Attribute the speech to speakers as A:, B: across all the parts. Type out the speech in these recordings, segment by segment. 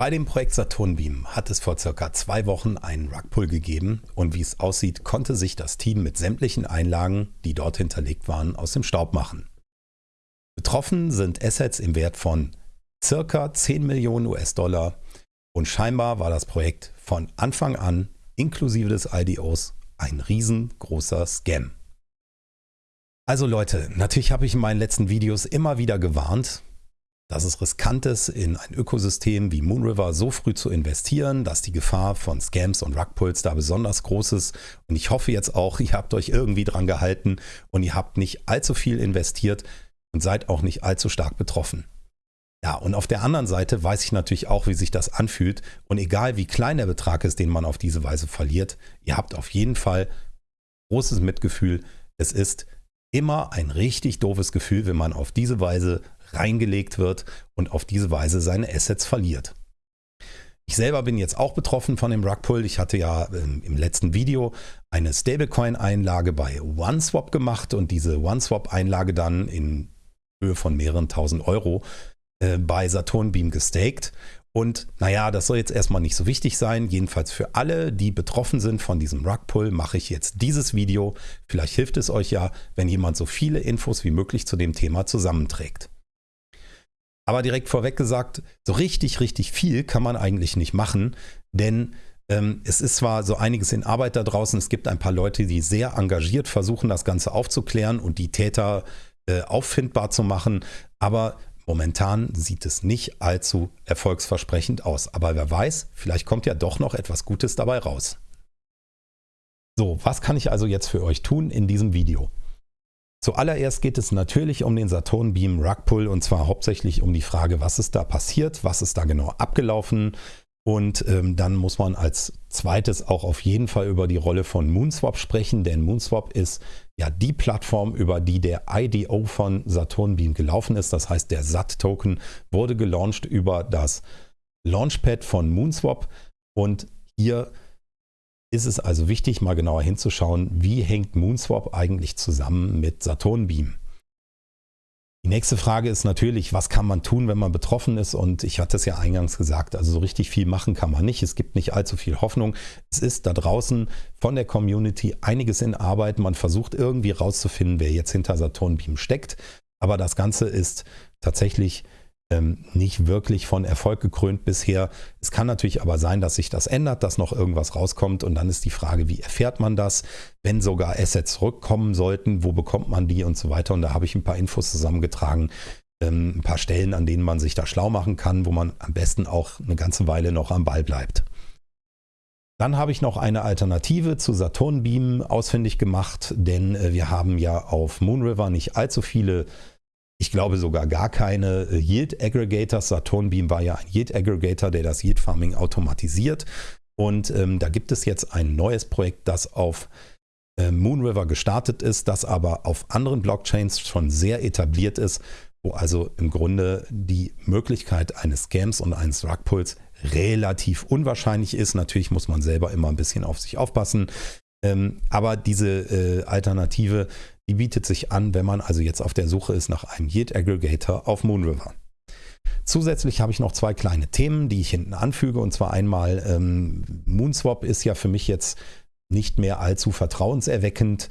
A: Bei dem Projekt Saturnbeam hat es vor circa zwei Wochen einen Rugpull gegeben und wie es aussieht, konnte sich das Team mit sämtlichen Einlagen, die dort hinterlegt waren, aus dem Staub machen. Betroffen sind Assets im Wert von circa 10 Millionen US-Dollar und scheinbar war das Projekt von Anfang an inklusive des IDOs ein riesengroßer Scam. Also Leute, natürlich habe ich in meinen letzten Videos immer wieder gewarnt, dass es riskant ist, in ein Ökosystem wie Moonriver so früh zu investieren, dass die Gefahr von Scams und Rugpulls da besonders groß ist. Und ich hoffe jetzt auch, ihr habt euch irgendwie dran gehalten und ihr habt nicht allzu viel investiert und seid auch nicht allzu stark betroffen. Ja, und auf der anderen Seite weiß ich natürlich auch, wie sich das anfühlt. Und egal wie klein der Betrag ist, den man auf diese Weise verliert, ihr habt auf jeden Fall großes Mitgefühl. Es ist immer ein richtig doofes Gefühl, wenn man auf diese Weise reingelegt wird und auf diese Weise seine Assets verliert. Ich selber bin jetzt auch betroffen von dem Rugpull. Ich hatte ja ähm, im letzten Video eine Stablecoin-Einlage bei OneSwap gemacht und diese OneSwap-Einlage dann in Höhe von mehreren tausend Euro äh, bei Saturnbeam gestaked. Und naja, das soll jetzt erstmal nicht so wichtig sein. Jedenfalls für alle, die betroffen sind von diesem Rugpull, mache ich jetzt dieses Video. Vielleicht hilft es euch ja, wenn jemand so viele Infos wie möglich zu dem Thema zusammenträgt. Aber direkt vorweg gesagt, so richtig, richtig viel kann man eigentlich nicht machen, denn ähm, es ist zwar so einiges in Arbeit da draußen, es gibt ein paar Leute, die sehr engagiert versuchen, das Ganze aufzuklären und die Täter äh, auffindbar zu machen, aber momentan sieht es nicht allzu erfolgsversprechend aus. Aber wer weiß, vielleicht kommt ja doch noch etwas Gutes dabei raus. So, was kann ich also jetzt für euch tun in diesem Video? Zuallererst geht es natürlich um den Saturn Beam Rugpull und zwar hauptsächlich um die Frage, was ist da passiert, was ist da genau abgelaufen und ähm, dann muss man als zweites auch auf jeden Fall über die Rolle von Moonswap sprechen, denn Moonswap ist ja die Plattform, über die der IDO von Saturn Beam gelaufen ist. Das heißt, der SAT-Token wurde gelauncht über das Launchpad von Moonswap und hier ist es also wichtig, mal genauer hinzuschauen, wie hängt Moonswap eigentlich zusammen mit Saturnbeam. Die nächste Frage ist natürlich, was kann man tun, wenn man betroffen ist? Und ich hatte es ja eingangs gesagt, also so richtig viel machen kann man nicht. Es gibt nicht allzu viel Hoffnung. Es ist da draußen von der Community einiges in Arbeit. Man versucht irgendwie rauszufinden, wer jetzt hinter Saturnbeam steckt. Aber das Ganze ist tatsächlich ähm, nicht wirklich von Erfolg gekrönt bisher. Es kann natürlich aber sein, dass sich das ändert, dass noch irgendwas rauskommt und dann ist die Frage, wie erfährt man das? Wenn sogar Assets zurückkommen sollten, wo bekommt man die und so weiter. Und da habe ich ein paar Infos zusammengetragen, ähm, ein paar Stellen, an denen man sich da schlau machen kann, wo man am besten auch eine ganze Weile noch am Ball bleibt. Dann habe ich noch eine Alternative zu Saturnbeam ausfindig gemacht, denn äh, wir haben ja auf Moonriver nicht allzu viele ich glaube sogar gar keine äh, Yield Aggregators. Saturnbeam war ja ein Yield Aggregator, der das Yield Farming automatisiert. Und ähm, da gibt es jetzt ein neues Projekt, das auf äh, Moonriver gestartet ist, das aber auf anderen Blockchains schon sehr etabliert ist, wo also im Grunde die Möglichkeit eines Scams und eines Rugpulls relativ unwahrscheinlich ist. Natürlich muss man selber immer ein bisschen auf sich aufpassen. Ähm, aber diese äh, Alternative die bietet sich an, wenn man also jetzt auf der Suche ist nach einem Yield Aggregator auf Moonriver. Zusätzlich habe ich noch zwei kleine Themen, die ich hinten anfüge. Und zwar einmal, ähm, Moonswap ist ja für mich jetzt nicht mehr allzu vertrauenserweckend.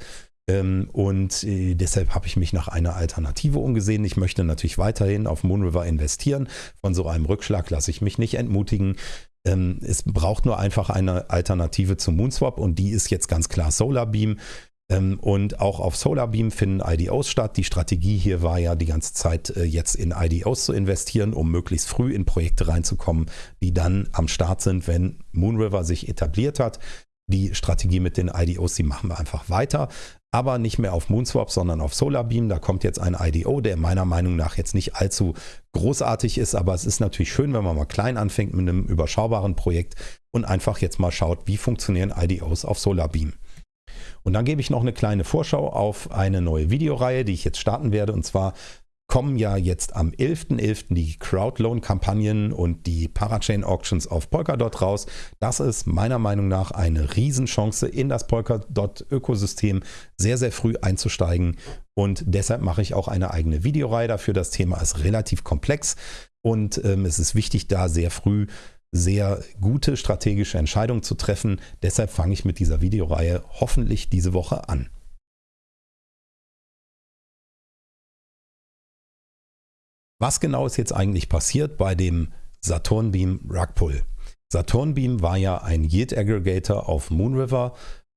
A: Ähm, und äh, deshalb habe ich mich nach einer Alternative umgesehen. Ich möchte natürlich weiterhin auf Moonriver investieren. Von so einem Rückschlag lasse ich mich nicht entmutigen. Ähm, es braucht nur einfach eine Alternative zu Moonswap und die ist jetzt ganz klar Solarbeam. Ähm, und auch auf Solarbeam finden IDOs statt. Die Strategie hier war ja die ganze Zeit äh, jetzt in IDOs zu investieren, um möglichst früh in Projekte reinzukommen, die dann am Start sind, wenn Moonriver sich etabliert hat. Die Strategie mit den IDOs, die machen wir einfach weiter, aber nicht mehr auf Moonswap, sondern auf Solarbeam. Da kommt jetzt ein IDO, der meiner Meinung nach jetzt nicht allzu großartig ist, aber es ist natürlich schön, wenn man mal klein anfängt mit einem überschaubaren Projekt und einfach jetzt mal schaut, wie funktionieren IDOs auf Solarbeam. Und dann gebe ich noch eine kleine Vorschau auf eine neue Videoreihe, die ich jetzt starten werde. Und zwar kommen ja jetzt am 11.11. .11. die Crowdloan-Kampagnen und die Parachain-Auctions auf Polkadot raus. Das ist meiner Meinung nach eine Riesenchance, in das Polkadot-Ökosystem sehr, sehr früh einzusteigen. Und deshalb mache ich auch eine eigene Videoreihe dafür. Das Thema ist relativ komplex und ähm, es ist wichtig, da sehr früh sehr gute strategische Entscheidung zu treffen. Deshalb fange ich mit dieser Videoreihe hoffentlich diese Woche an. Was genau ist jetzt eigentlich passiert bei dem Saturn Beam Rug Pull? Saturn Beam war ja ein Yield Aggregator auf Moonriver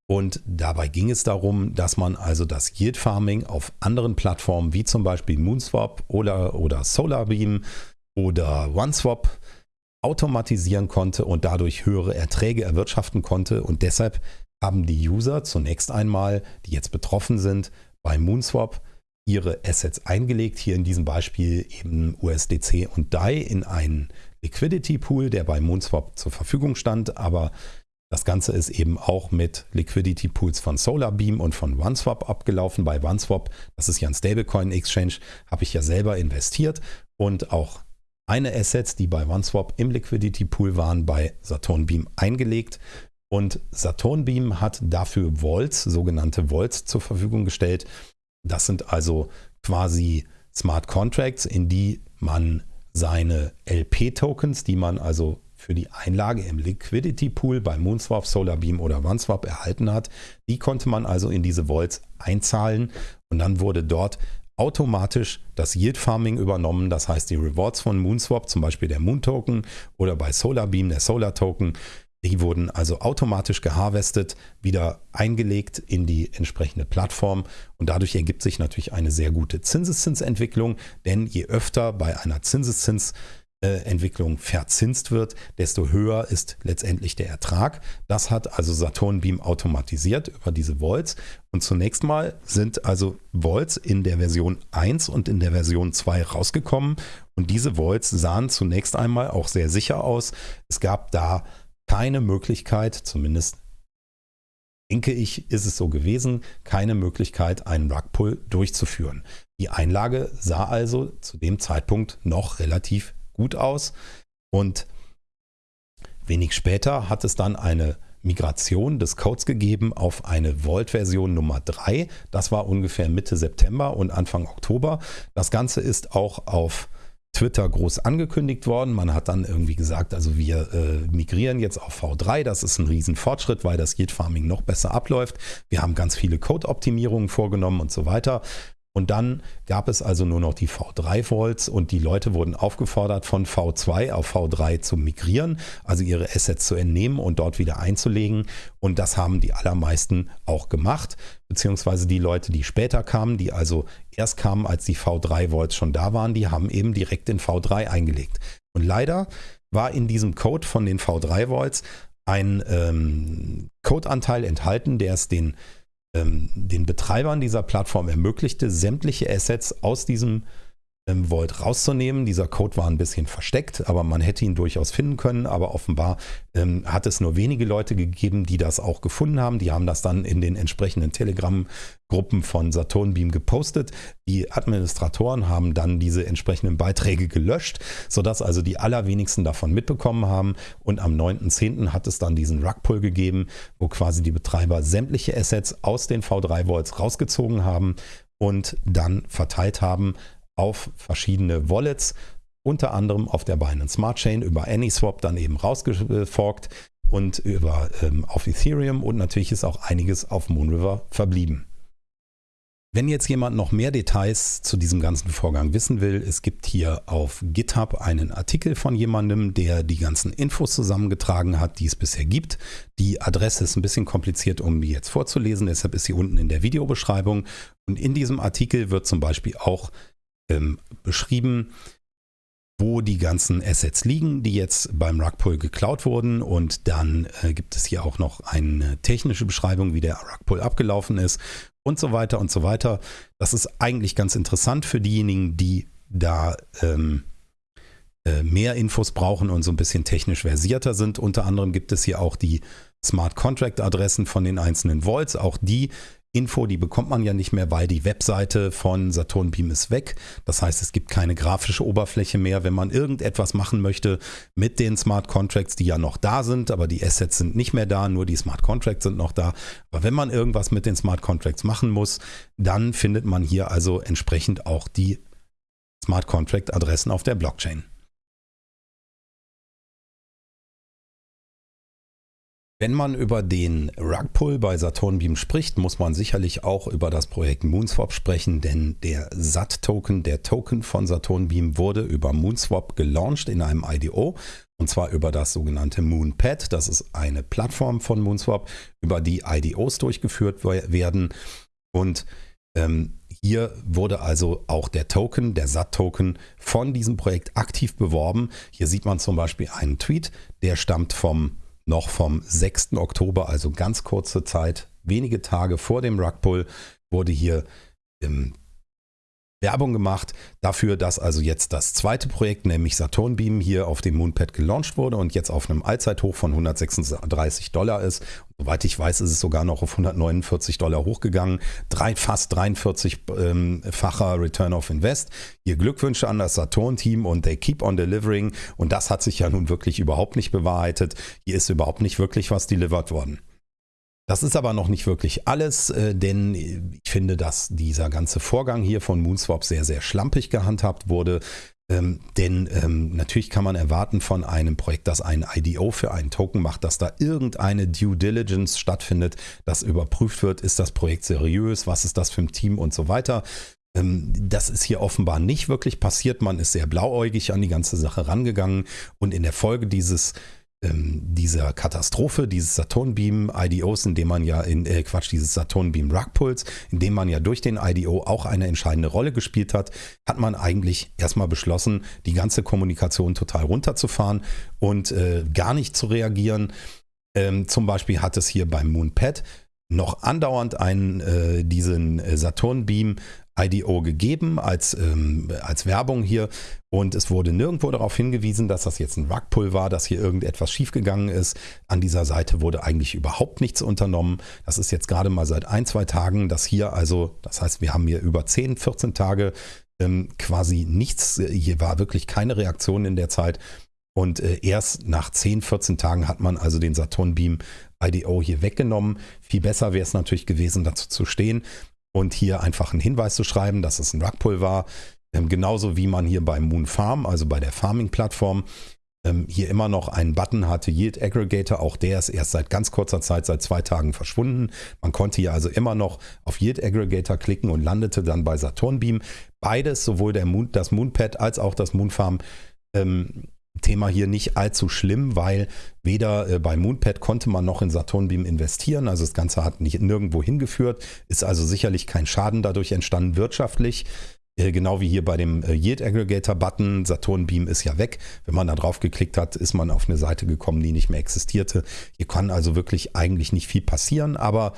A: und dabei ging es darum, dass man also das Yield Farming auf anderen Plattformen wie zum Beispiel Moonswap oder, oder Solarbeam oder OneSwap automatisieren konnte und dadurch höhere Erträge erwirtschaften konnte. Und deshalb haben die User zunächst einmal, die jetzt betroffen sind, bei Moonswap ihre Assets eingelegt. Hier in diesem Beispiel eben USDC und DAI in einen Liquidity Pool, der bei Moonswap zur Verfügung stand. Aber das Ganze ist eben auch mit Liquidity Pools von Solarbeam und von OneSwap abgelaufen. Bei OneSwap, das ist ja ein Stablecoin Exchange, habe ich ja selber investiert und auch eine Assets, die bei OneSwap im Liquidity Pool waren, bei Saturn Beam eingelegt. Und Saturn Beam hat dafür Vaults, sogenannte Vaults zur Verfügung gestellt. Das sind also quasi Smart Contracts, in die man seine LP-Tokens, die man also für die Einlage im Liquidity Pool bei Moonswap, Solarbeam oder OneSwap erhalten hat, die konnte man also in diese Vaults einzahlen und dann wurde dort automatisch das Yield Farming übernommen. Das heißt, die Rewards von Moonswap, zum Beispiel der Moon Token oder bei Solarbeam der Solar Token, die wurden also automatisch geharvestet, wieder eingelegt in die entsprechende Plattform und dadurch ergibt sich natürlich eine sehr gute Zinseszinsentwicklung, denn je öfter bei einer Zinseszins äh, verzinst wird, desto höher ist letztendlich der Ertrag. Das hat also Saturn Beam automatisiert über diese Volts. Und zunächst mal sind also Volts in der Version 1 und in der Version 2 rausgekommen. Und diese Volts sahen zunächst einmal auch sehr sicher aus. Es gab da keine Möglichkeit, zumindest denke ich, ist es so gewesen, keine Möglichkeit, einen Rugpull durchzuführen. Die Einlage sah also zu dem Zeitpunkt noch relativ gut aus. Und wenig später hat es dann eine Migration des Codes gegeben auf eine Vault-Version Nummer 3. Das war ungefähr Mitte September und Anfang Oktober. Das Ganze ist auch auf Twitter groß angekündigt worden. Man hat dann irgendwie gesagt, also wir äh, migrieren jetzt auf V3. Das ist ein Riesenfortschritt, weil das Yield Farming noch besser abläuft. Wir haben ganz viele Code-Optimierungen vorgenommen und so weiter. Und dann gab es also nur noch die V3 Volts und die Leute wurden aufgefordert, von V2 auf V3 zu migrieren, also ihre Assets zu entnehmen und dort wieder einzulegen. Und das haben die allermeisten auch gemacht, beziehungsweise die Leute, die später kamen, die also erst kamen, als die V3 Volts schon da waren, die haben eben direkt in V3 eingelegt. Und leider war in diesem Code von den V3 Volts ein ähm, Codeanteil enthalten, der es den ähm, den Betreibern dieser Plattform ermöglichte, sämtliche Assets aus diesem ähm, Vault rauszunehmen. Dieser Code war ein bisschen versteckt, aber man hätte ihn durchaus finden können. Aber offenbar ähm, hat es nur wenige Leute gegeben, die das auch gefunden haben. Die haben das dann in den entsprechenden Telegram-Gruppen von Saturnbeam gepostet. Die Administratoren haben dann diese entsprechenden Beiträge gelöscht, sodass also die allerwenigsten davon mitbekommen haben. Und am 9.10. hat es dann diesen Rugpull gegeben, wo quasi die Betreiber sämtliche Assets aus den V3-Vaults rausgezogen haben und dann verteilt haben auf verschiedene Wallets, unter anderem auf der Binance Smart Chain über AnySwap dann eben rausgeforkt und über ähm, auf Ethereum und natürlich ist auch einiges auf Moonriver verblieben. Wenn jetzt jemand noch mehr Details zu diesem ganzen Vorgang wissen will, es gibt hier auf GitHub einen Artikel von jemandem, der die ganzen Infos zusammengetragen hat, die es bisher gibt. Die Adresse ist ein bisschen kompliziert, um die jetzt vorzulesen, deshalb ist sie unten in der Videobeschreibung. Und in diesem Artikel wird zum Beispiel auch ähm, beschrieben, wo die ganzen Assets liegen, die jetzt beim Rugpull geklaut wurden. Und dann äh, gibt es hier auch noch eine technische Beschreibung, wie der Rugpull abgelaufen ist und so weiter und so weiter. Das ist eigentlich ganz interessant für diejenigen, die da ähm, äh, mehr Infos brauchen und so ein bisschen technisch versierter sind. Unter anderem gibt es hier auch die Smart Contract Adressen von den einzelnen Vaults. Auch die Info, die bekommt man ja nicht mehr, weil die Webseite von Saturn Beam ist weg. Das heißt, es gibt keine grafische Oberfläche mehr. Wenn man irgendetwas machen möchte mit den Smart Contracts, die ja noch da sind, aber die Assets sind nicht mehr da, nur die Smart Contracts sind noch da. Aber wenn man irgendwas mit den Smart Contracts machen muss, dann findet man hier also entsprechend auch die Smart Contract Adressen auf der Blockchain. Wenn man über den Rugpull bei Saturnbeam spricht, muss man sicherlich auch über das Projekt Moonswap sprechen, denn der SAT-Token, der Token von Saturnbeam, wurde über Moonswap gelauncht in einem IDO und zwar über das sogenannte Moonpad. Das ist eine Plattform von Moonswap, über die IDOs durchgeführt werden und ähm, hier wurde also auch der Token, der SAT-Token von diesem Projekt aktiv beworben. Hier sieht man zum Beispiel einen Tweet, der stammt vom noch vom 6. Oktober, also ganz kurze Zeit, wenige Tage vor dem Rugpull, wurde hier ähm, Werbung gemacht dafür, dass also jetzt das zweite Projekt, nämlich Saturnbeam, hier auf dem Moonpad gelauncht wurde und jetzt auf einem Allzeithoch von 136 Dollar ist. Soweit ich weiß, ist es sogar noch auf 149 Dollar hochgegangen. Drei, fast 43-facher ähm, Return of Invest. Hier Glückwünsche an das Saturn-Team und they keep on delivering. Und das hat sich ja nun wirklich überhaupt nicht bewahrheitet. Hier ist überhaupt nicht wirklich was delivered worden. Das ist aber noch nicht wirklich alles, äh, denn ich finde, dass dieser ganze Vorgang hier von Moonswap sehr, sehr schlampig gehandhabt wurde. Ähm, denn ähm, natürlich kann man erwarten von einem Projekt, das ein IDO für einen Token macht, dass da irgendeine Due Diligence stattfindet, dass überprüft wird, ist das Projekt seriös, was ist das für ein Team und so weiter. Ähm, das ist hier offenbar nicht wirklich passiert. Man ist sehr blauäugig an die ganze Sache rangegangen und in der Folge dieses ähm, dieser Katastrophe, dieses Saturnbeam IDOs, in dem man ja in äh, Quatsch, dieses Saturnbeam Rugpulse, in dem man ja durch den IDO auch eine entscheidende Rolle gespielt hat, hat man eigentlich erstmal beschlossen, die ganze Kommunikation total runterzufahren und äh, gar nicht zu reagieren. Ähm, zum Beispiel hat es hier beim Moonpad noch andauernd einen, äh, diesen äh, Saturnbeam IDO gegeben als, ähm, als Werbung hier und es wurde nirgendwo darauf hingewiesen, dass das jetzt ein Rugpull war, dass hier irgendetwas schiefgegangen ist. An dieser Seite wurde eigentlich überhaupt nichts unternommen. Das ist jetzt gerade mal seit ein, zwei Tagen, dass hier also, das heißt, wir haben hier über 10, 14 Tage ähm, quasi nichts, hier war wirklich keine Reaktion in der Zeit. Und äh, erst nach 10, 14 Tagen hat man also den Saturn Beam IDO hier weggenommen. Viel besser wäre es natürlich gewesen, dazu zu stehen und hier einfach einen Hinweis zu schreiben, dass es ein Rugpull war. Ähm, genauso wie man hier beim Moon Farm, also bei der Farming-Plattform, ähm, hier immer noch einen Button hatte, Yield Aggregator. Auch der ist erst seit ganz kurzer Zeit, seit zwei Tagen verschwunden. Man konnte hier also immer noch auf Yield Aggregator klicken und landete dann bei Saturnbeam. Beides, sowohl der Moon, das Moonpad als auch das Moonfarm, ähm, Thema hier nicht allzu schlimm, weil weder äh, bei Moonpad konnte man noch in Saturnbeam investieren. Also das Ganze hat nicht nirgendwo hingeführt, ist also sicherlich kein Schaden dadurch entstanden wirtschaftlich. Äh, genau wie hier bei dem äh, Yield Aggregator Button. Saturnbeam ist ja weg. Wenn man da drauf geklickt hat, ist man auf eine Seite gekommen, die nicht mehr existierte. Hier kann also wirklich eigentlich nicht viel passieren, aber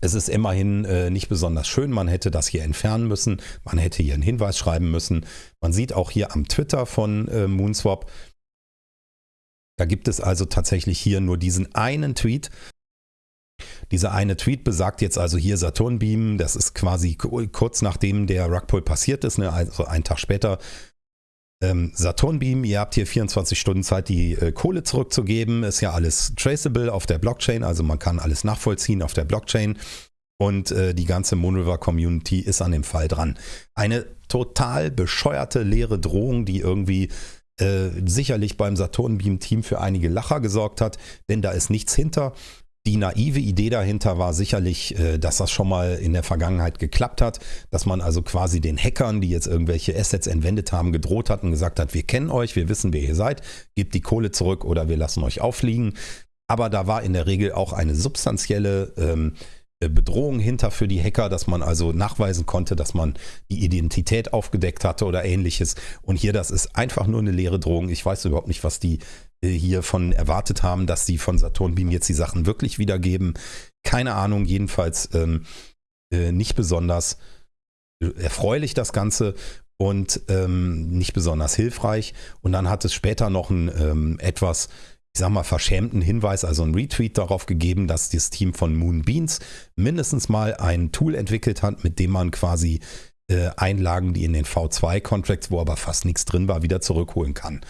A: es ist immerhin äh, nicht besonders schön. Man hätte das hier entfernen müssen. Man hätte hier einen Hinweis schreiben müssen. Man sieht auch hier am Twitter von äh, Moonswap, da gibt es also tatsächlich hier nur diesen einen Tweet. Dieser eine Tweet besagt jetzt also hier Saturnbeam, das ist quasi kurz nachdem der Rugpull passiert ist, ne, also einen Tag später ähm, Saturnbeam, ihr habt hier 24 Stunden Zeit, die äh, Kohle zurückzugeben. Ist ja alles traceable auf der Blockchain, also man kann alles nachvollziehen auf der Blockchain. Und äh, die ganze Moonriver Community ist an dem Fall dran. Eine total bescheuerte leere Drohung, die irgendwie äh, sicherlich beim Saturnbeam-Team für einige Lacher gesorgt hat, denn da ist nichts hinter. Die naive Idee dahinter war sicherlich, äh, dass das schon mal in der Vergangenheit geklappt hat, dass man also quasi den Hackern, die jetzt irgendwelche Assets entwendet haben, gedroht hat und gesagt hat, wir kennen euch, wir wissen, wer ihr seid, gebt die Kohle zurück oder wir lassen euch auffliegen. Aber da war in der Regel auch eine substanzielle ähm, äh, Bedrohung hinter für die Hacker, dass man also nachweisen konnte, dass man die Identität aufgedeckt hatte oder ähnliches. Und hier, das ist einfach nur eine leere Drohung. Ich weiß überhaupt nicht, was die äh, hiervon erwartet haben, dass sie von Saturnbeam jetzt die Sachen wirklich wiedergeben. Keine Ahnung, jedenfalls ähm, äh, nicht besonders erfreulich das Ganze und ähm, nicht besonders hilfreich. Und dann hat es später noch ein ähm, etwas, ich sag mal, verschämten Hinweis, also ein Retweet darauf gegeben, dass das Team von Moonbeans mindestens mal ein Tool entwickelt hat, mit dem man quasi äh, Einlagen, die in den V2-Contracts, wo aber fast nichts drin war, wieder zurückholen kann.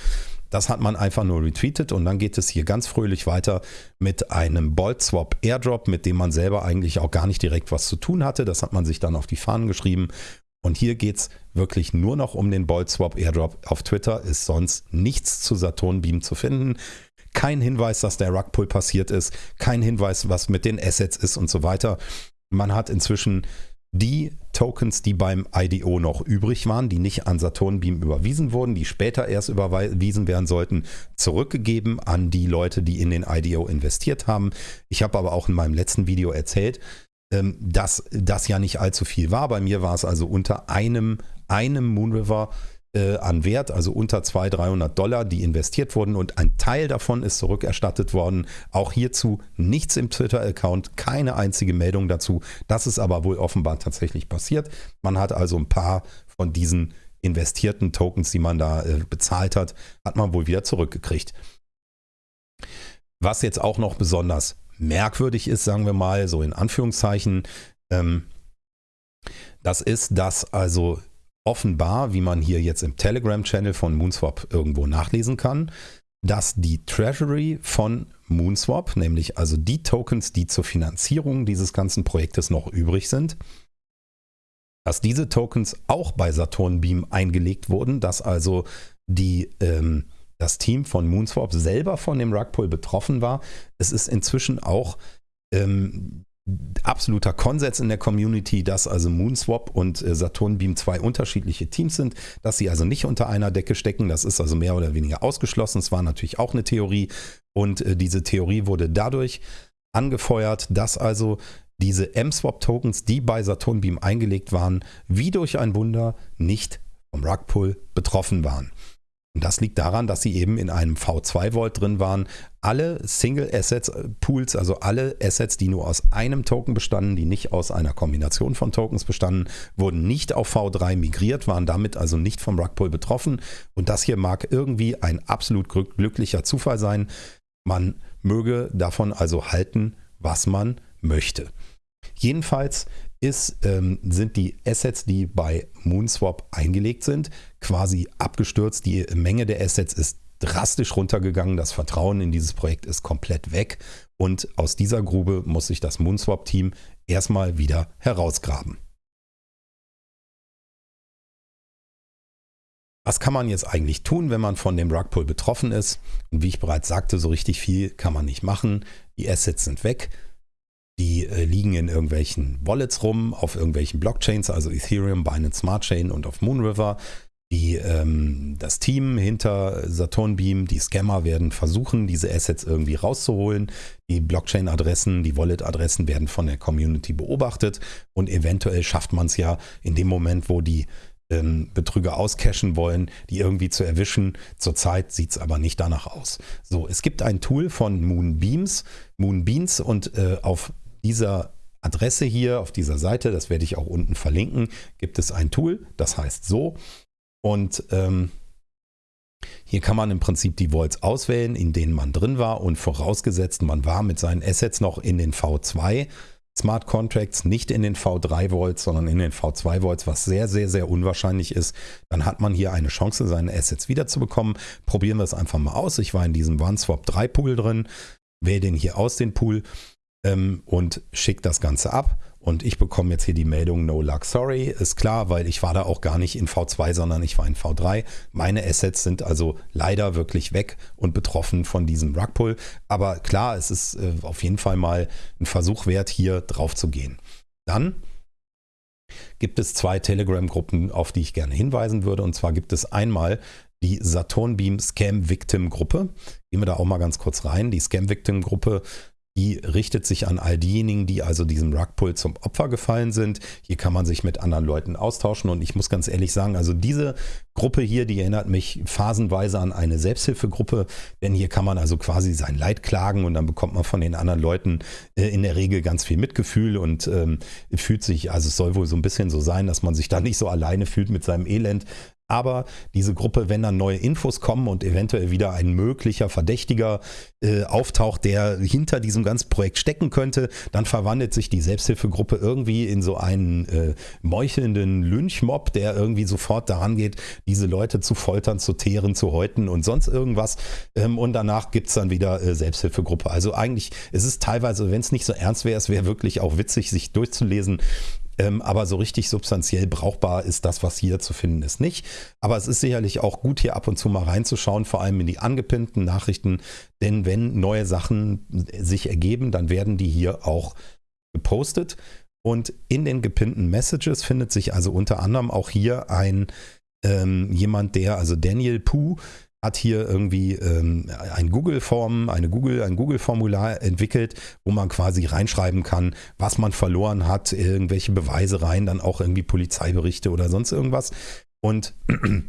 A: Das hat man einfach nur retweetet und dann geht es hier ganz fröhlich weiter mit einem Bolt Swap Airdrop, mit dem man selber eigentlich auch gar nicht direkt was zu tun hatte. Das hat man sich dann auf die Fahnen geschrieben. Und hier geht es wirklich nur noch um den Bolt Swap Airdrop. Auf Twitter ist sonst nichts zu Saturn Beam zu finden. kein Hinweis, dass der Rugpull passiert ist, kein Hinweis, was mit den Assets ist und so weiter. Man hat inzwischen die Tokens, die beim IDO noch übrig waren, die nicht an Saturn Beam überwiesen wurden, die später erst überwiesen werden sollten, zurückgegeben an die Leute, die in den IDO investiert haben. Ich habe aber auch in meinem letzten Video erzählt, ähm, dass das ja nicht allzu viel war. Bei mir war es also unter einem, einem Moonriver äh, an Wert, also unter 200, 300 Dollar, die investiert wurden und ein Teil davon ist zurückerstattet worden. Auch hierzu nichts im Twitter-Account, keine einzige Meldung dazu. Das ist aber wohl offenbar tatsächlich passiert. Man hat also ein paar von diesen investierten Tokens, die man da äh, bezahlt hat, hat man wohl wieder zurückgekriegt. Was jetzt auch noch besonders merkwürdig ist, sagen wir mal, so in Anführungszeichen, ähm, das ist, dass also offenbar, wie man hier jetzt im Telegram-Channel von Moonswap irgendwo nachlesen kann, dass die Treasury von Moonswap, nämlich also die Tokens, die zur Finanzierung dieses ganzen Projektes noch übrig sind, dass diese Tokens auch bei Saturn Beam eingelegt wurden, dass also die, ähm, das Team von Moonswap selber von dem Rugpull betroffen war. Es ist inzwischen auch ähm, absoluter Konsens in der Community, dass also Moonswap und äh, Saturn Beam zwei unterschiedliche Teams sind, dass sie also nicht unter einer Decke stecken. Das ist also mehr oder weniger ausgeschlossen. Es war natürlich auch eine Theorie und äh, diese Theorie wurde dadurch angefeuert, dass also diese M-Swap-Tokens, die bei Saturn Beam eingelegt waren, wie durch ein Wunder nicht vom Rugpull betroffen waren. Und das liegt daran, dass sie eben in einem V2-Vault drin waren. Alle Single Assets äh, Pools, also alle Assets, die nur aus einem Token bestanden, die nicht aus einer Kombination von Tokens bestanden, wurden nicht auf V3 migriert, waren damit also nicht vom Rugpull betroffen. Und das hier mag irgendwie ein absolut glücklicher Zufall sein. Man möge davon also halten, was man möchte. Jedenfalls ist, ähm, sind die Assets, die bei Moonswap eingelegt sind, quasi abgestürzt. Die Menge der Assets ist drastisch runtergegangen. Das Vertrauen in dieses Projekt ist komplett weg. Und aus dieser Grube muss sich das Moonswap-Team erstmal wieder herausgraben. Was kann man jetzt eigentlich tun, wenn man von dem Rugpull betroffen ist? Und wie ich bereits sagte, so richtig viel kann man nicht machen. Die Assets sind weg. Die äh, liegen in irgendwelchen Wallets rum, auf irgendwelchen Blockchains, also Ethereum, Binance Smart Chain und auf Moonriver. Die, ähm, das Team hinter Saturn Beam, die Scammer werden versuchen, diese Assets irgendwie rauszuholen. Die Blockchain-Adressen, die Wallet-Adressen werden von der Community beobachtet und eventuell schafft man es ja in dem Moment, wo die ähm, Betrüger auscashen wollen, die irgendwie zu erwischen. Zurzeit sieht es aber nicht danach aus. So, es gibt ein Tool von Moonbeams, Moonbeans und äh, auf dieser Adresse hier, auf dieser Seite, das werde ich auch unten verlinken, gibt es ein Tool, das heißt so. Und ähm, hier kann man im Prinzip die Vaults auswählen, in denen man drin war und vorausgesetzt, man war mit seinen Assets noch in den V2 Smart Contracts, nicht in den V3 Vaults, sondern in den V2 Vaults, was sehr, sehr, sehr unwahrscheinlich ist, dann hat man hier eine Chance, seine Assets wiederzubekommen. Probieren wir es einfach mal aus. Ich war in diesem OneSwap 3 Pool drin, wähle den hier aus, den Pool ähm, und schicke das Ganze ab. Und ich bekomme jetzt hier die Meldung No Luck Sorry. Ist klar, weil ich war da auch gar nicht in V2, sondern ich war in V3. Meine Assets sind also leider wirklich weg und betroffen von diesem Rugpull. Aber klar, es ist äh, auf jeden Fall mal ein Versuch wert, hier drauf zu gehen. Dann gibt es zwei Telegram-Gruppen, auf die ich gerne hinweisen würde. Und zwar gibt es einmal die Saturn Beam Scam Victim Gruppe. Gehen wir da auch mal ganz kurz rein. Die Scam Victim Gruppe die richtet sich an all diejenigen, die also diesem Rugpull zum Opfer gefallen sind. Hier kann man sich mit anderen Leuten austauschen. Und ich muss ganz ehrlich sagen, also diese Gruppe hier, die erinnert mich phasenweise an eine Selbsthilfegruppe, denn hier kann man also quasi sein Leid klagen und dann bekommt man von den anderen Leuten äh, in der Regel ganz viel Mitgefühl. Und ähm, fühlt sich, also es soll wohl so ein bisschen so sein, dass man sich da nicht so alleine fühlt mit seinem Elend, aber diese Gruppe, wenn dann neue Infos kommen und eventuell wieder ein möglicher Verdächtiger äh, auftaucht, der hinter diesem ganzen Projekt stecken könnte, dann verwandelt sich die Selbsthilfegruppe irgendwie in so einen äh, meuchelnden Lynchmob, der irgendwie sofort daran geht, diese Leute zu foltern, zu teeren, zu häuten und sonst irgendwas. Ähm, und danach gibt es dann wieder äh, Selbsthilfegruppe. Also eigentlich, es ist teilweise, wenn es nicht so ernst wäre, es wäre wirklich auch witzig, sich durchzulesen, Ähm, aber so richtig substanziell brauchbar ist das, was hier zu finden ist, nicht. Aber es ist sicherlich auch gut, hier ab und zu mal reinzuschauen, vor allem in die angepinnten Nachrichten. Denn wenn neue Sachen sich ergeben, dann werden die hier auch gepostet. Und in den gepinnten Messages findet sich also unter anderem auch hier ein ähm, jemand, der, also Daniel Pooh, hat hier irgendwie ähm, ein Google-Form, eine Google, ein Google-Formular entwickelt, wo man quasi reinschreiben kann, was man verloren hat, irgendwelche Beweise rein, dann auch irgendwie Polizeiberichte oder sonst irgendwas. Und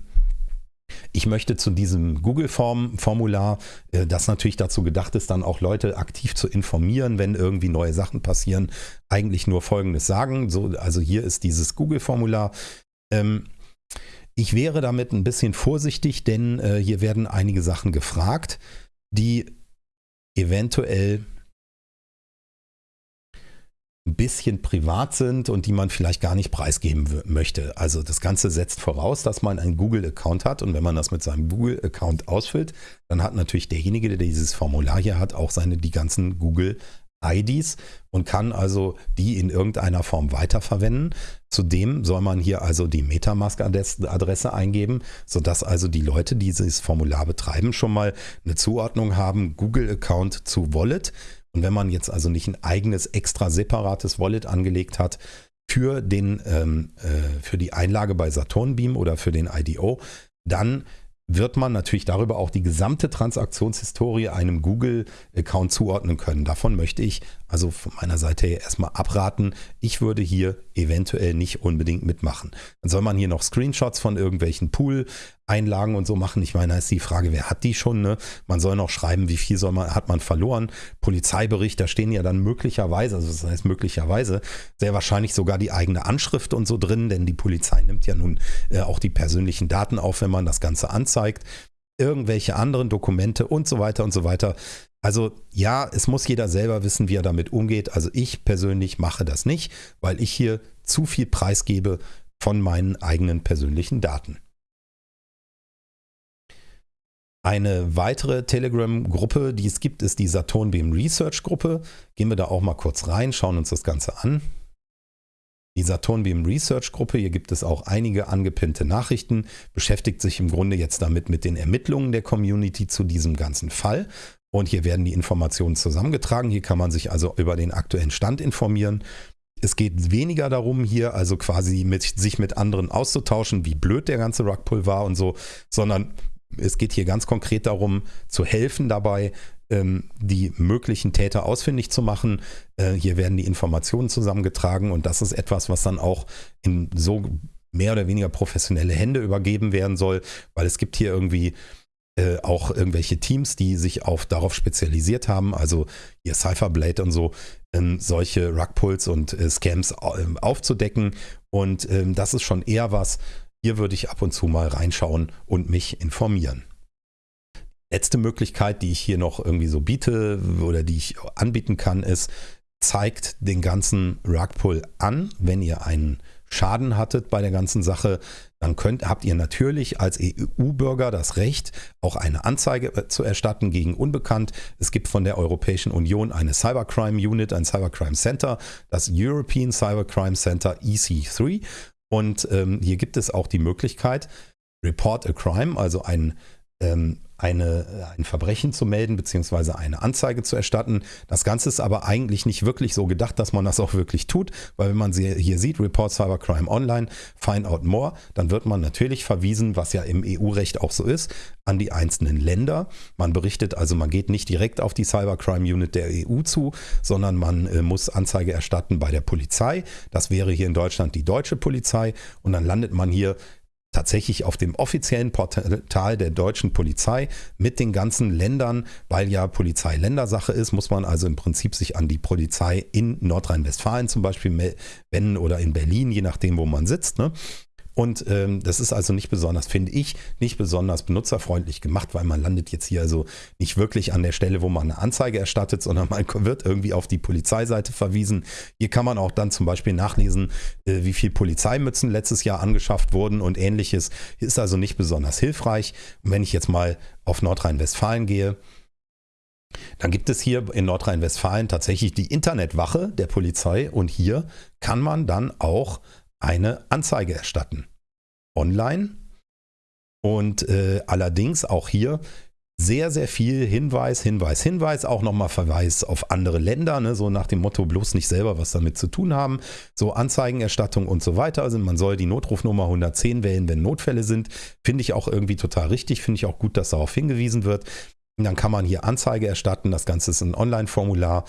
A: ich möchte zu diesem Google-Formular, äh, das natürlich dazu gedacht ist, dann auch Leute aktiv zu informieren, wenn irgendwie neue Sachen passieren, eigentlich nur Folgendes sagen. So, also hier ist dieses Google-Formular. Ähm, ich wäre damit ein bisschen vorsichtig, denn äh, hier werden einige Sachen gefragt, die eventuell ein bisschen privat sind und die man vielleicht gar nicht preisgeben möchte. Also das Ganze setzt voraus, dass man einen Google-Account hat und wenn man das mit seinem Google-Account ausfüllt, dann hat natürlich derjenige, der dieses Formular hier hat, auch seine die ganzen Google IDs und kann also die in irgendeiner Form weiterverwenden. Zudem soll man hier also die Metamask-Adresse eingeben, sodass also die Leute, die dieses Formular betreiben, schon mal eine Zuordnung haben, Google-Account zu Wallet. Und wenn man jetzt also nicht ein eigenes, extra separates Wallet angelegt hat, für, den, ähm, äh, für die Einlage bei Saturnbeam oder für den IDO, dann wird man natürlich darüber auch die gesamte Transaktionshistorie einem Google-Account zuordnen können. Davon möchte ich also von meiner Seite her erstmal abraten. Ich würde hier eventuell nicht unbedingt mitmachen. Dann soll man hier noch Screenshots von irgendwelchen Pool-Einlagen und so machen. Ich meine, da ist die Frage, wer hat die schon? Ne? Man soll noch schreiben, wie viel soll man, hat man verloren. Polizeibericht, da stehen ja dann möglicherweise, also das heißt möglicherweise, sehr wahrscheinlich sogar die eigene Anschrift und so drin, denn die Polizei nimmt ja nun äh, auch die persönlichen Daten auf, wenn man das Ganze anzeigt irgendwelche anderen Dokumente und so weiter und so weiter. Also ja, es muss jeder selber wissen, wie er damit umgeht. Also ich persönlich mache das nicht, weil ich hier zu viel preisgebe von meinen eigenen persönlichen Daten. Eine weitere Telegram-Gruppe, die es gibt, ist die Saturn Beam Research Gruppe. Gehen wir da auch mal kurz rein, schauen uns das Ganze an. Die Saturn Beam Research Gruppe, hier gibt es auch einige angepinnte Nachrichten, beschäftigt sich im Grunde jetzt damit mit den Ermittlungen der Community zu diesem ganzen Fall. Und hier werden die Informationen zusammengetragen. Hier kann man sich also über den aktuellen Stand informieren. Es geht weniger darum, hier also quasi mit, sich mit anderen auszutauschen, wie blöd der ganze Rugpull war und so, sondern es geht hier ganz konkret darum, zu helfen dabei, ähm, die möglichen Täter ausfindig zu machen. Äh, hier werden die Informationen zusammengetragen und das ist etwas, was dann auch in so mehr oder weniger professionelle Hände übergeben werden soll, weil es gibt hier irgendwie äh, auch irgendwelche Teams, die sich auf darauf spezialisiert haben, also hier Cypherblade und so, ähm, solche Rugpulls und äh, Scams äh, aufzudecken. Und ähm, das ist schon eher was, hier würde ich ab und zu mal reinschauen und mich informieren letzte Möglichkeit, die ich hier noch irgendwie so biete oder die ich anbieten kann, ist, zeigt den ganzen Rugpull an, wenn ihr einen Schaden hattet bei der ganzen Sache, dann könnt, habt ihr natürlich als EU-Bürger das Recht, auch eine Anzeige äh, zu erstatten gegen Unbekannt. Es gibt von der Europäischen Union eine Cybercrime Unit, ein Cybercrime Center, das European Cybercrime Center EC3. Und ähm, hier gibt es auch die Möglichkeit, Report a Crime, also ein ähm, eine, ein Verbrechen zu melden bzw. eine Anzeige zu erstatten. Das Ganze ist aber eigentlich nicht wirklich so gedacht, dass man das auch wirklich tut, weil wenn man sie hier sieht, Report Cybercrime Online, Find Out More, dann wird man natürlich verwiesen, was ja im EU-Recht auch so ist, an die einzelnen Länder. Man berichtet also, man geht nicht direkt auf die Cybercrime Unit der EU zu, sondern man äh, muss Anzeige erstatten bei der Polizei. Das wäre hier in Deutschland die deutsche Polizei und dann landet man hier tatsächlich auf dem offiziellen Portal der deutschen Polizei mit den ganzen Ländern, weil ja Polizei Ländersache ist, muss man also im Prinzip sich an die Polizei in Nordrhein-Westfalen zum Beispiel wenden oder in Berlin, je nachdem, wo man sitzt. Ne? Und ähm, das ist also nicht besonders, finde ich, nicht besonders benutzerfreundlich gemacht, weil man landet jetzt hier also nicht wirklich an der Stelle, wo man eine Anzeige erstattet, sondern man wird irgendwie auf die Polizeiseite verwiesen. Hier kann man auch dann zum Beispiel nachlesen, äh, wie viel Polizeimützen letztes Jahr angeschafft wurden und ähnliches. Ist also nicht besonders hilfreich. Und wenn ich jetzt mal auf Nordrhein-Westfalen gehe, Dann gibt es hier in Nordrhein-Westfalen tatsächlich die Internetwache der Polizei und hier kann man dann auch eine Anzeige erstatten. Online. Und äh, allerdings auch hier sehr, sehr viel Hinweis, Hinweis, Hinweis, auch nochmal Verweis auf andere Länder, ne? so nach dem Motto, bloß nicht selber was damit zu tun haben, so Anzeigenerstattung und so weiter. Also man soll die Notrufnummer 110 wählen, wenn Notfälle sind. Finde ich auch irgendwie total richtig, finde ich auch gut, dass darauf hingewiesen wird. Und dann kann man hier Anzeige erstatten, das Ganze ist ein Online-Formular,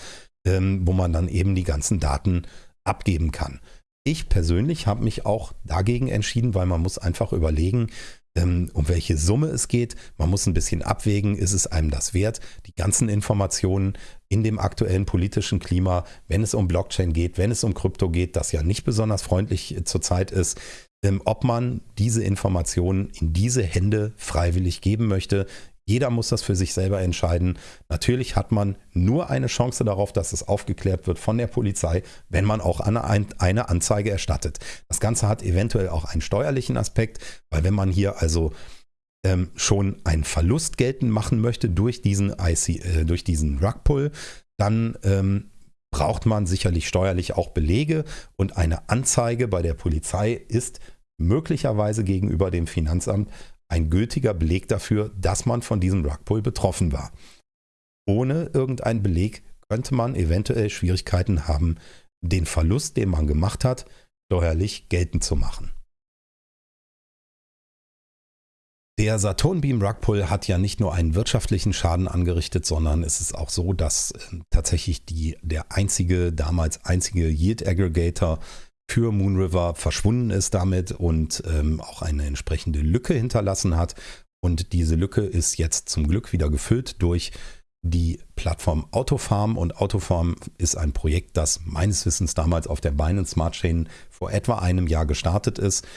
A: ähm, wo man dann eben die ganzen Daten abgeben kann. Ich persönlich habe mich auch dagegen entschieden, weil man muss einfach überlegen, ähm, um welche Summe es geht. Man muss ein bisschen abwägen, ist es einem das wert, die ganzen Informationen in dem aktuellen politischen Klima, wenn es um Blockchain geht, wenn es um Krypto geht, das ja nicht besonders freundlich äh, zurzeit ist, ähm, ob man diese Informationen in diese Hände freiwillig geben möchte. Jeder muss das für sich selber entscheiden. Natürlich hat man nur eine Chance darauf, dass es aufgeklärt wird von der Polizei, wenn man auch eine, Anzeige erstattet. Das Ganze hat eventuell auch einen steuerlichen Aspekt, weil wenn man hier also ähm, schon einen Verlust geltend machen möchte durch diesen, IC, äh, durch diesen Rugpull, dann ähm, braucht man sicherlich steuerlich auch Belege und eine Anzeige bei der Polizei ist möglicherweise gegenüber dem Finanzamt ein gültiger Beleg dafür, dass man von diesem Rugpull betroffen war. Ohne irgendeinen Beleg könnte man eventuell Schwierigkeiten haben, den Verlust, den man gemacht hat, steuerlich geltend zu machen. Der Saturnbeam Rugpull hat ja nicht nur einen wirtschaftlichen Schaden angerichtet, sondern es ist auch so, dass äh, tatsächlich die, der einzige, damals einzige Yield Aggregator für Moonriver verschwunden ist damit und ähm, auch eine entsprechende Lücke hinterlassen hat. Und diese Lücke ist jetzt zum Glück wieder gefüllt durch die Plattform Autofarm. Und Autofarm ist ein Projekt, das meines Wissens damals auf der Binance Smart Chain vor etwa einem Jahr gestartet ist.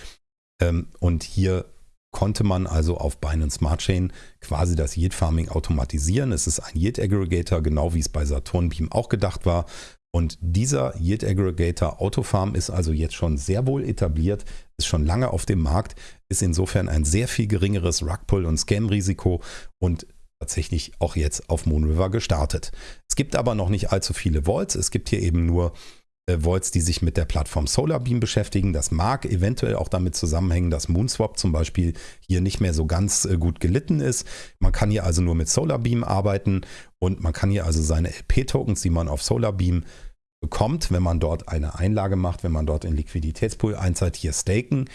A: Ähm, und hier konnte man also auf Binance Smart Chain quasi das Yield Farming automatisieren. Es ist ein Yield Aggregator, genau wie es bei Saturn Beam auch gedacht war. Und dieser Yield Aggregator Autofarm ist also jetzt schon sehr wohl etabliert, ist schon lange auf dem Markt, ist insofern ein sehr viel geringeres Rugpull- und Scam-Risiko und tatsächlich auch jetzt auf Moonriver gestartet. Es gibt aber noch nicht allzu viele Vaults. Es gibt hier eben nur äh, Vaults, die sich mit der Plattform Solarbeam beschäftigen. Das mag eventuell auch damit zusammenhängen, dass Moonswap zum Beispiel hier nicht mehr so ganz äh, gut gelitten ist. Man kann hier also nur mit Solarbeam arbeiten und man kann hier also seine LP-Tokens, die man auf Solarbeam bekommt, wenn man dort eine Einlage macht, wenn man dort in Liquiditätspool einzahlt, hier staken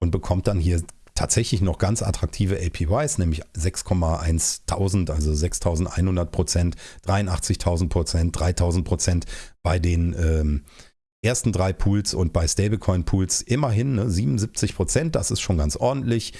A: und bekommt dann hier tatsächlich noch ganz attraktive APYs, nämlich 6,1000, also 6100 Prozent, 83.000 Prozent, 3000 Prozent bei den ähm, ersten drei Pools und bei Stablecoin-Pools immerhin ne, 77 Prozent, das ist schon ganz ordentlich.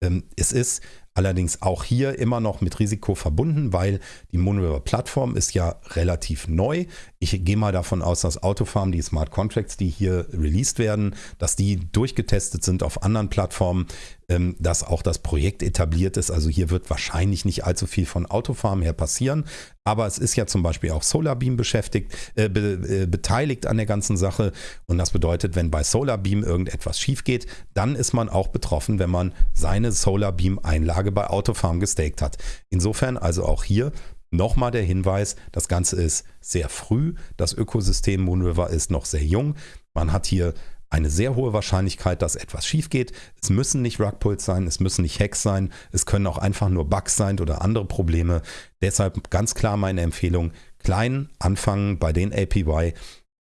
A: Ähm, es ist allerdings auch hier immer noch mit Risiko verbunden, weil die Moonriver-Plattform ist ja relativ neu. Ich gehe mal davon aus, dass Autofarm, die Smart Contracts, die hier released werden, dass die durchgetestet sind auf anderen Plattformen, ähm, dass auch das Projekt etabliert ist. Also hier wird wahrscheinlich nicht allzu viel von Autofarm her passieren. Aber es ist ja zum Beispiel auch Solarbeam beschäftigt, äh, be, äh, beteiligt an der ganzen Sache. Und das bedeutet, wenn bei Solarbeam irgendetwas schief geht, dann ist man auch betroffen, wenn man seine Solarbeam-Einlage bei Autofarm gestaked hat. Insofern also auch hier Nochmal der Hinweis, das Ganze ist sehr früh, das Ökosystem Moonriver ist noch sehr jung. Man hat hier eine sehr hohe Wahrscheinlichkeit, dass etwas schief geht. Es müssen nicht Rugpulls sein, es müssen nicht Hacks sein, es können auch einfach nur Bugs sein oder andere Probleme. Deshalb ganz klar meine Empfehlung, klein anfangen bei den APY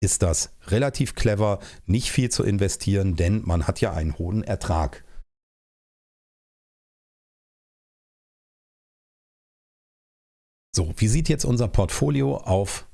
A: ist das relativ clever, nicht viel zu investieren, denn man hat ja einen hohen Ertrag. So, wie sieht jetzt unser Portfolio auf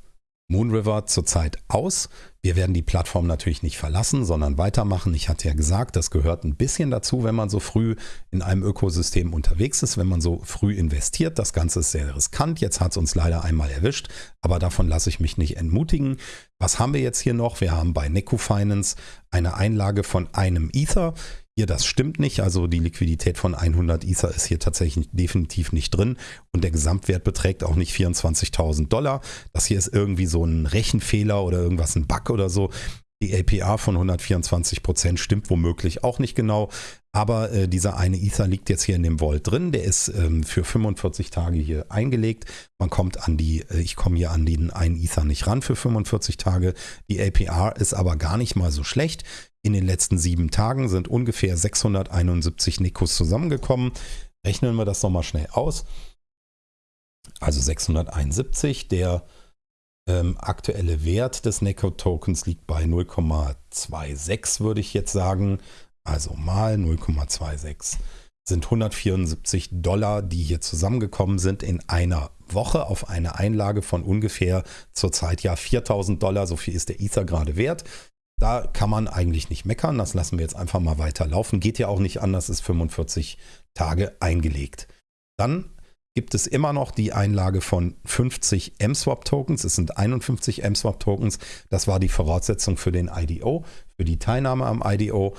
A: Moonriver zurzeit aus? Wir werden die Plattform natürlich nicht verlassen, sondern weitermachen. Ich hatte ja gesagt, das gehört ein bisschen dazu, wenn man so früh in einem Ökosystem unterwegs ist, wenn man so früh investiert. Das Ganze ist sehr riskant. Jetzt hat es uns leider einmal erwischt, aber davon lasse ich mich nicht entmutigen. Was haben wir jetzt hier noch? Wir haben bei Neco Finance eine Einlage von einem Ether. Hier, das stimmt nicht. Also die Liquidität von 100 Ether ist hier tatsächlich definitiv nicht drin und der Gesamtwert beträgt auch nicht 24.000 Dollar. Das hier ist irgendwie so ein Rechenfehler oder irgendwas, ein Bug oder so. Die APR von 124 Prozent stimmt womöglich auch nicht genau. Aber äh, dieser eine Ether liegt jetzt hier in dem Vault drin. Der ist ähm, für 45 Tage hier eingelegt. Man kommt an die, äh, ich komme hier an den einen Ether nicht ran für 45 Tage. Die APR ist aber gar nicht mal so schlecht. In den letzten sieben Tagen sind ungefähr 671 Nikos zusammengekommen. Rechnen wir das nochmal schnell aus. Also 671. Der ähm, aktuelle Wert des Neko-Tokens liegt bei 0,26, würde ich jetzt sagen. Also mal 0,26 sind 174 Dollar, die hier zusammengekommen sind in einer Woche auf eine Einlage von ungefähr zurzeit ja 4000 Dollar. So viel ist der Ether gerade wert. Da kann man eigentlich nicht meckern. Das lassen wir jetzt einfach mal weiterlaufen. Geht ja auch nicht anders, ist 45 Tage eingelegt. Dann gibt es immer noch die Einlage von 50 M-Swap-Tokens. Es sind 51 M-Swap-Tokens. Das war die Voraussetzung für den IDO, für die Teilnahme am IDO.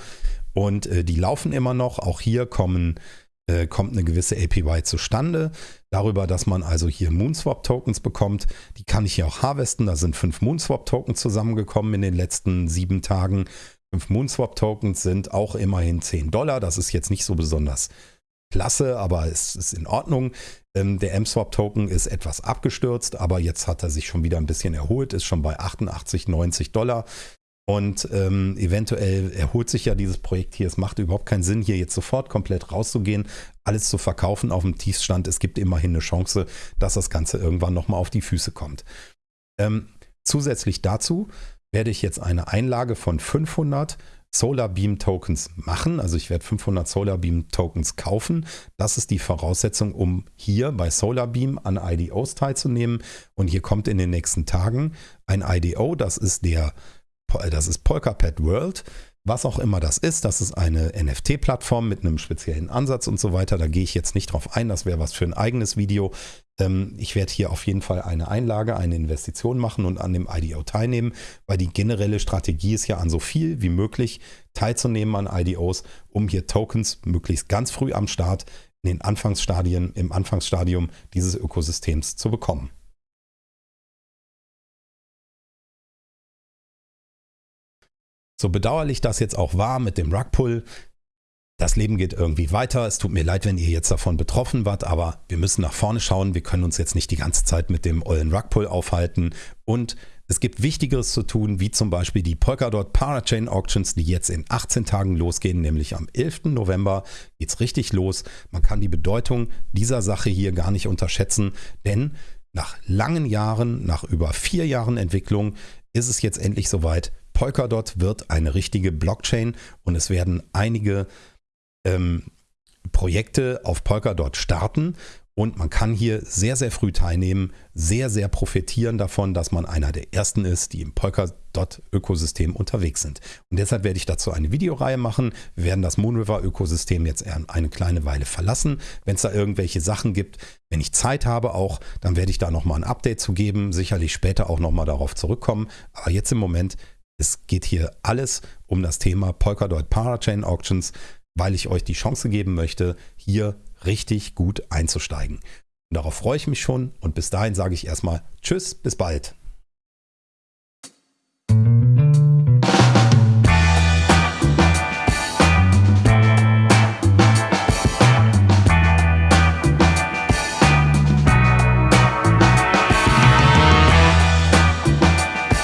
A: Und äh, die laufen immer noch. Auch hier kommen, äh, kommt eine gewisse APY zustande. Darüber, dass man also hier Moonswap-Tokens bekommt. Die kann ich hier auch harvesten. Da sind fünf Moonswap-Tokens zusammengekommen in den letzten sieben Tagen. Fünf Moonswap-Tokens sind auch immerhin 10 Dollar. Das ist jetzt nicht so besonders klasse, aber es ist in Ordnung. Ähm, der M-Swap-Token ist etwas abgestürzt, aber jetzt hat er sich schon wieder ein bisschen erholt, ist schon bei 88, 90 Dollar. Und ähm, eventuell erholt sich ja dieses Projekt hier. Es macht überhaupt keinen Sinn, hier jetzt sofort komplett rauszugehen, alles zu verkaufen auf dem Tiefstand. Es gibt immerhin eine Chance, dass das Ganze irgendwann nochmal auf die Füße kommt. Ähm, zusätzlich dazu werde ich jetzt eine Einlage von 500 Solar Beam Tokens machen. Also ich werde 500 Solar Beam Tokens kaufen. Das ist die Voraussetzung, um hier bei Solar Beam an IDOs teilzunehmen. Und hier kommt in den nächsten Tagen ein IDO. Das ist der das ist Polkapad World. Was auch immer das ist, das ist eine NFT-Plattform mit einem speziellen Ansatz und so weiter. Da gehe ich jetzt nicht drauf ein, das wäre was für ein eigenes Video. Ähm, ich werde hier auf jeden Fall eine Einlage, eine Investition machen und an dem IDO teilnehmen, weil die generelle Strategie ist ja an so viel wie möglich teilzunehmen an IDOs, um hier Tokens möglichst ganz früh am Start in den Anfangsstadien, im Anfangsstadium dieses Ökosystems zu bekommen. So bedauerlich das jetzt auch war mit dem Rugpull, das Leben geht irgendwie weiter. Es tut mir leid, wenn ihr jetzt davon betroffen wart, aber wir müssen nach vorne schauen. Wir können uns jetzt nicht die ganze Zeit mit dem ollen Rugpull aufhalten. Und es gibt Wichtigeres zu tun, wie zum Beispiel die Polkadot Parachain Auctions, die jetzt in 18 Tagen losgehen, nämlich am 11. November geht es richtig los. Man kann die Bedeutung dieser Sache hier gar nicht unterschätzen, denn nach langen Jahren, nach über vier Jahren Entwicklung, ist es jetzt endlich soweit. Polkadot wird eine richtige Blockchain und es werden einige ähm, Projekte auf Polkadot starten und man kann hier sehr, sehr früh teilnehmen, sehr, sehr profitieren davon, dass man einer der ersten ist, die im Polkadot-Ökosystem unterwegs sind. Und deshalb werde ich dazu eine Videoreihe machen. Wir werden das Moonriver-Ökosystem jetzt eine kleine Weile verlassen. Wenn es da irgendwelche Sachen gibt, wenn ich Zeit habe auch, dann werde ich da nochmal ein Update zu geben. Sicherlich später auch nochmal darauf zurückkommen. Aber jetzt im Moment, es geht hier alles um das Thema Polkadot Parachain Auctions weil ich euch die Chance geben möchte, hier richtig gut einzusteigen. Und darauf freue ich mich schon und bis dahin sage ich erstmal Tschüss, bis bald.